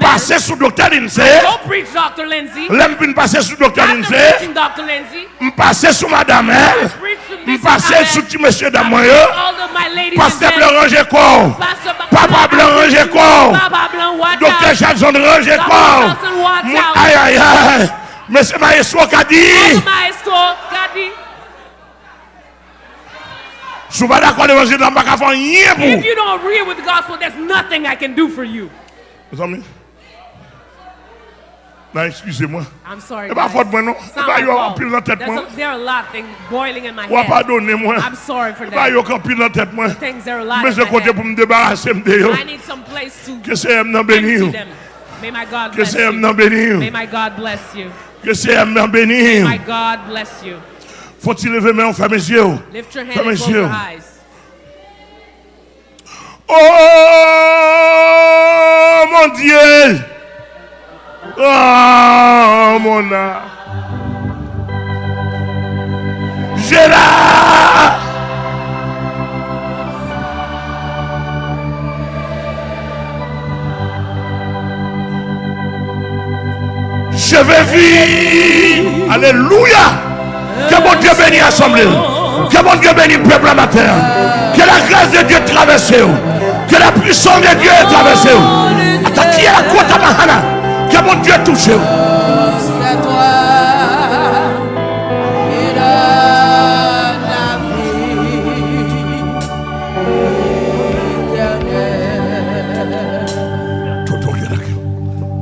Pase sou Dr. Lindsay. Lem bin pase sou Dr. Lindsay. M pase sou Madame El. M pase sou ti Monsie Damoyo. Pase Blan Ranger Kor. Papa Blan Ranger Kor. Dr. Jackson Ranger Kor. Ay ay ay. Monsie Maestro Kadi. Sou ba da kwa devansi nan baka fon yè pou. If you don't agree with the gospel, there's nothing I can do for you. Mes amis. Non, excusez-moi. I'm sorry. C'est pas faute moi non? C'est pas yo en pile dans tête moi. There are a lot things boiling in my Ou head. pardonner moi. I'm sorry for C'est pas that. yo en pile dans tête moi. Things there are a lot Mais je head. pour me débarrasser de yo. I need some place to Que c'est M nan béni. empty yo. them. May my God Que bless c'est you. nan béni. yo. May my God bless you. Que c'est M nan béni. May my God bless you. Faut-il lever mes mains, ferme mes yeux. Lift your hand Ferme and les close yeux. your eyes. Oh Dieu. Oh mon âme. Là. Je vais vivre. Alléluia. Que mon Dieu bénisse l'assemblée. Que mon Dieu bénisse le peuple amateur. Que la grâce de Dieu traverse. Que la puissance de Dieu traverse. Qui est la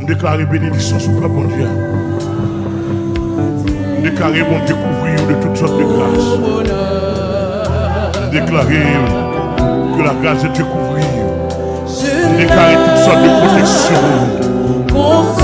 déclarons bénédiction sur le bon Dieu. Déclarons bon Dieu couvrir de toutes sortes de grâces. Déclarons que la grâce de Dieu déclarons toutes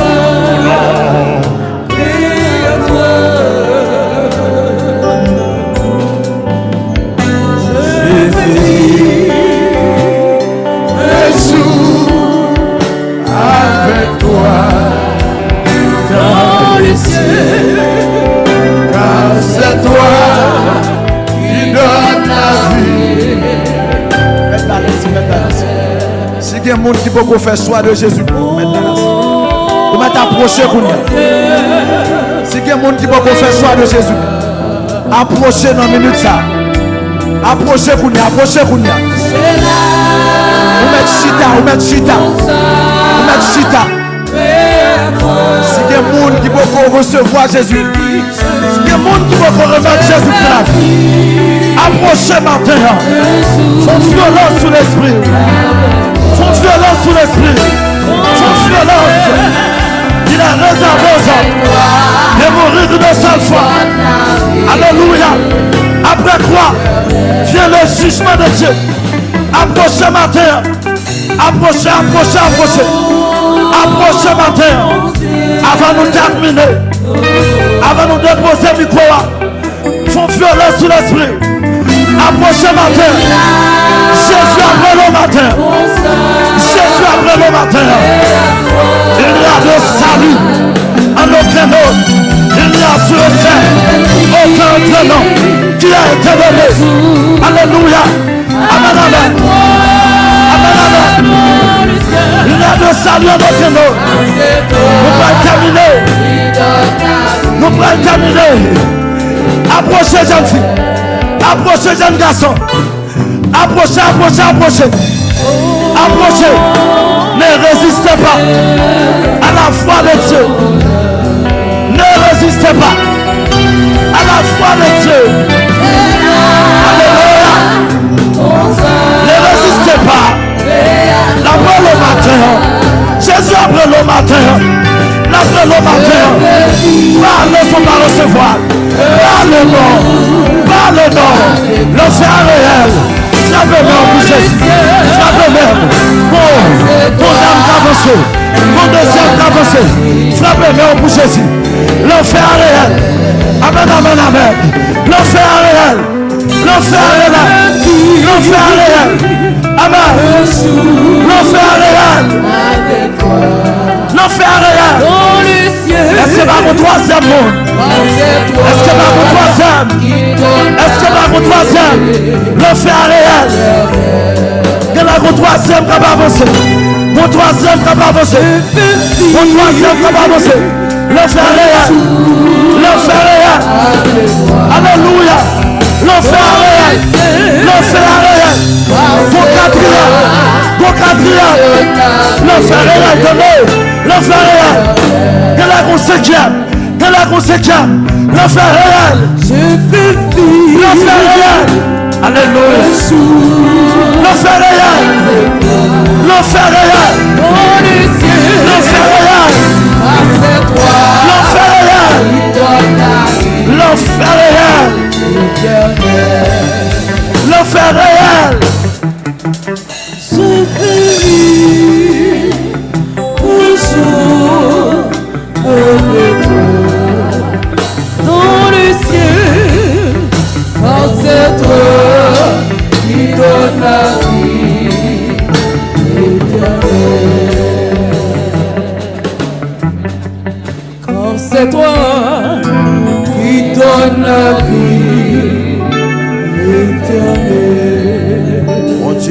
Gens qui peuvent faire choix de Jésus. Vous pour nous. Si il y a gens qui peuvent faire choix de Jésus, approchez dans la minute ça. Approchez nous, approchez nous. Vous mettez chita, vous mettez chita. Vous mettez chita. Si il y a gens qui peuvent recevoir Jésus, si il gens qui peuvent remettre Jésus pour la vie, approchez maintenant. Sous l'esprit. Font violence sous l'esprit. Font violence. Il a réservé aux hommes de mourir une seule fois. Alléluia. Après quoi vient le jugement de Dieu. Approchez matin. Approchez, approchez, approchez. Approchez matin. Avant de terminer. Avant de déposer le micro. Font violence sous l'esprit. Approchez matin. Jésus le matin. Jésus le matin. Il y a de salut en aucun autre. Il n'y a sur ciel aucun autre nom qui a été donné. Alléluia. Amen, amen. Amen, amen. Il y a de salut en aucun autre. Nous pouvons terminer. Nous pouvons terminer. Approchez, jeune fille. Approchez, jeune garçon. Approchez, approchez, approchez. Approchez. Ne résistez pas à la foi de Dieu. Ne résistez pas à la foi de Dieu. Alléluia. Ne résistez pas. Après le matin, Jésus après le matin, après le matin, par ne faut pas recevoir. Par le nom, par le l'enfer réel. Frappez-moi pour Jésus. Frappez-moi. Bon, ton âme avancé. Mon deuxième avancé. Frappez-moi pour Jésus. L'enfer réel. Amen, amen, amen. L'enfer réel. L'enfer réel. L'enfer réel. Amen. L'enfer réel. L'enfer réel. Est-ce que va mon troisième monde? Est-ce que va mon troisième? Est-ce que va mon troisième? L'enfer troisième qui va avancer. Mon troisième qui va avancer. Mon troisième qui va avancer. Le frère réel. Le frère réel. Alléluia. Le frère réel. Le frère réel. Mon quatrième. Mon quatrième. Le frère réel. Donnez. Le frère réel. Que la cinquième. Que la cinquième. Le frère réel. Le frère réel. Frère réel. Le frère réel. Le frère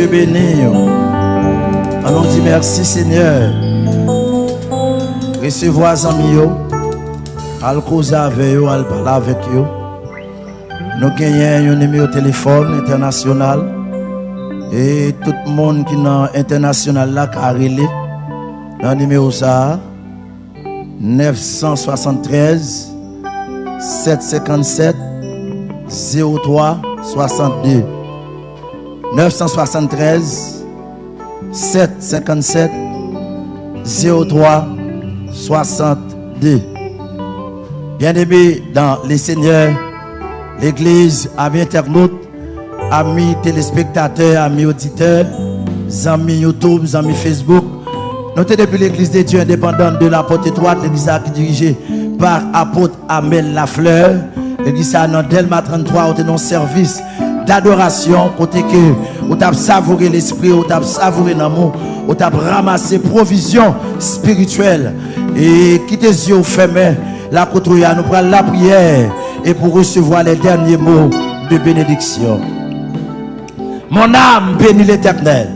Béni. Allons dire merci Seigneur. Recevoir amis. Al causer avec yo, al parler avec yo. Nous gagnons un numéro de téléphone international. Et tout le monde qui est international là, a relé, dans le numéro ça, 973 757 03 62. 973 757 03 62. Bien-aimés dans les seigneurs, l'église, amis internautes, amis téléspectateurs, amis auditeurs, amis YouTube, amis Facebook. Notez depuis l'église des dieux indépendante de la porte étroite, l'église qui dirigée par apôtre Amel Lafleur. L'église à dans Delma 33, on un service d'adoration, côté que on t'a savouré l'esprit, on t'a savouré l'amour, on t'a ramassé provision spirituelle et qui tes yeux fermés, la côtoyer, nous prenons la prière et pour recevoir les derniers mots de bénédiction. Mon âme bénit l'éternel,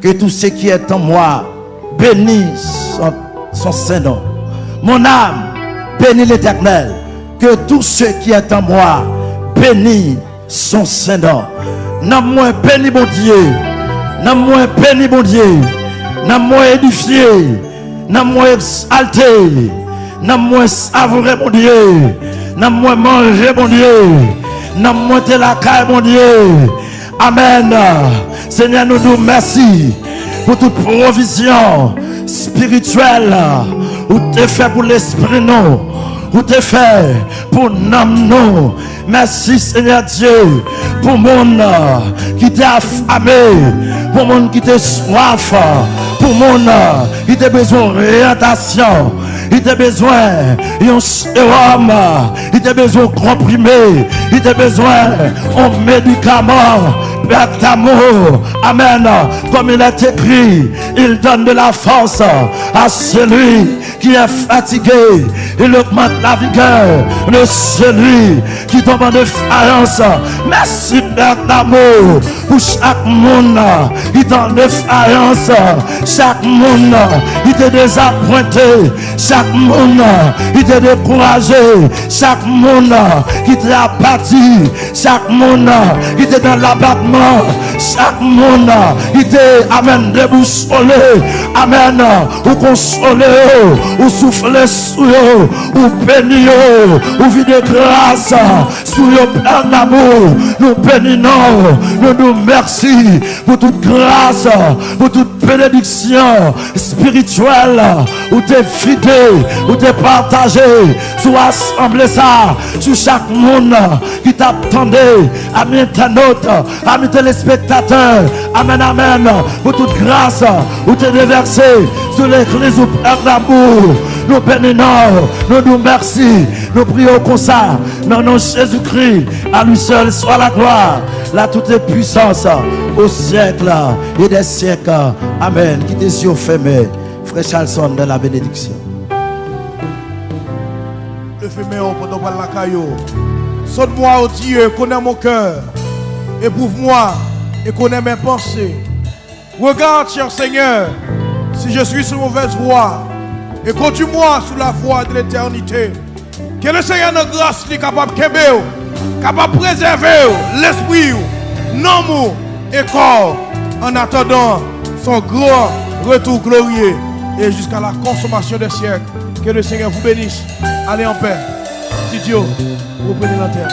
que tout ce qui est en moi bénisse son, son Saint-Nom. Mon âme bénit l'éternel, que tout ce qui est en moi bénit son Saint-Nom. Non moins béni mon Dieu, non moins béni mon Dieu, non moins édifié, non moins exalté, non moins savouré mon Dieu, non moins manger mon Dieu, non moins te la caille mon Dieu. Amen. Seigneur, nous nous merci pour toute provision spirituelle ou te fait pour l'esprit nous ou te fait pour nous. Merci Seigneur Dieu pour monde qui t'a affamé, pour monde qui t'a soif, pour monde qui t'a besoin d'orientation. Il t'a besoin d'un sérum, il t'a besoin comprimé, il t'a besoin d'un médicament. Père d'amour, Amen. Comme il est écrit, il donne de la force à celui qui est fatigué. Il augmente la vigueur de celui qui tombe en défaillance. Merci Père d'amour pour chaque monde qui est en défaillance. Chaque monde qui est désappointé. Chaque monde qui est découragé. Chaque monde qui est abattu. Chaque monde qui est dans l'abattement. Chaque monde qui est amen déboussolé. Amen. Ou consolé. Ou souffler sur eux. Ou béni ou vide grâce sur le plein d'amour. Nous bénissons. Nous nous merci pour toute grâce. Pour toute bénédiction spirituelle. Ou t'es fidèle. Ou t'es partagé. Sous assemblée ça. Sur chaque monde qui t'attendait. Amis internautes. Amis téléspectateurs. Amen, amen. Pour toute grâce. Ou t'es déversé sur l'église ou d'amour. Nous bénissons. Nous nous merci. Nous prions comme ça. Dans nom Jésus-Christ. À lui seul soit la gloire. La toute puissance. Au siècle et des siècles. Amen. Qui tes yeux fermés. Frère Charlson de la bénédiction. Levez-moi pendant que la caillou. Sonne-moi, oh Dieu, connais mon cœur. Éprouve-moi et connais mes pensées. Regarde, cher Seigneur, si je suis sur mauvaise voie, et conduis-moi sur la voie de l'éternité. Que le Seigneur de grâce soit capable de capable de préserver l'esprit, non et corps, en attendant son grand retour glorieux et jusqu'à la consommation des siècles. Que le Seigneur vous bénisse. Allez en paix. Dieu, vous prenez la terre.